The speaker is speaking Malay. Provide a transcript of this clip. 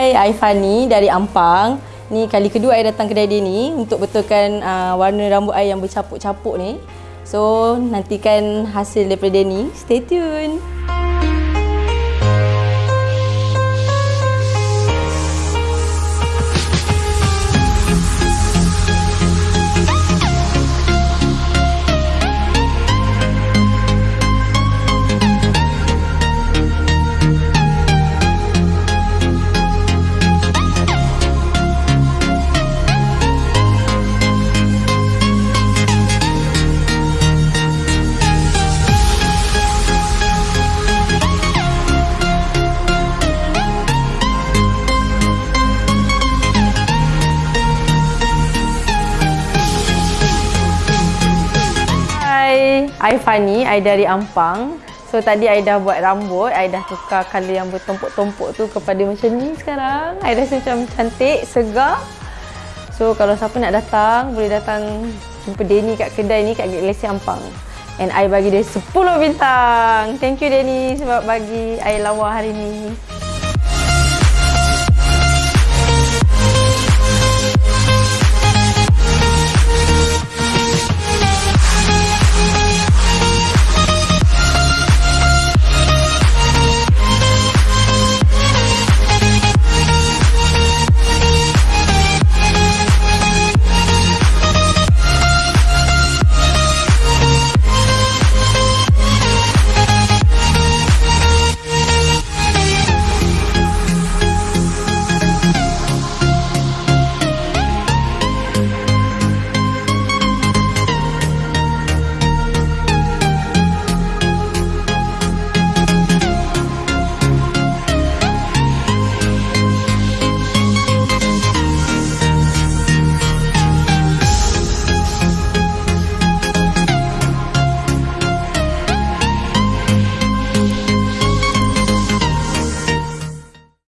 Hai, I Fani dari Ampang. Ni kali kedua I datang kedai dia ni untuk betulkan uh, warna rambut I yang bercapuk-capuk ni. So, nantikan hasil daripada dia ni. Stay tune. I Fani, I dari Ampang. So tadi I dah buat rambut, I dah tukar colour yang bertumpuk-tumpuk tu kepada macam ni sekarang. I rasa macam cantik, segar. So kalau siapa nak datang, boleh datang jumpa Denny kat kedai ni kat Galaxy Ampang. And I bagi dia 10 bintang. Thank you Denny sebab bagi I lawa hari ni.